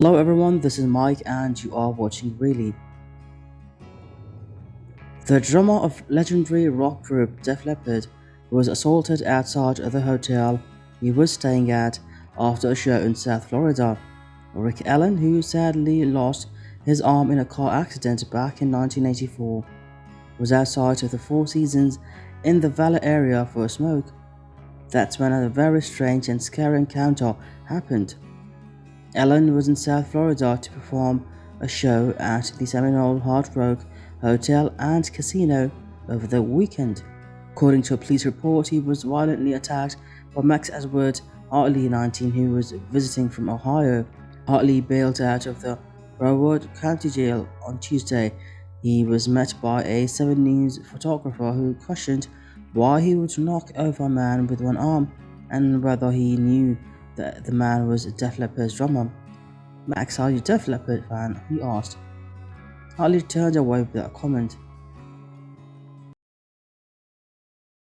Hello everyone, this is Mike and you are watching Really. The drummer of legendary rock group Def Leppard was assaulted outside of the hotel he was staying at after a show in South Florida. Rick Allen, who sadly lost his arm in a car accident back in 1984, was outside of the Four Seasons in the Valley area for a smoke. That's when a very strange and scary encounter happened. Allen was in South Florida to perform a show at the Seminole Hard Rock Hotel and Casino over the weekend. According to a police report, he was violently attacked by Max Edward Hartley, 19, who was visiting from Ohio. Hartley bailed out of the Broward County Jail on Tuesday. He was met by a 7 News photographer who questioned why he would knock over a man with one arm and whether he knew that the man was a Def Leppard's drummer. Max, are you a Def Leppard fan? He asked. Hartley turned away without comment.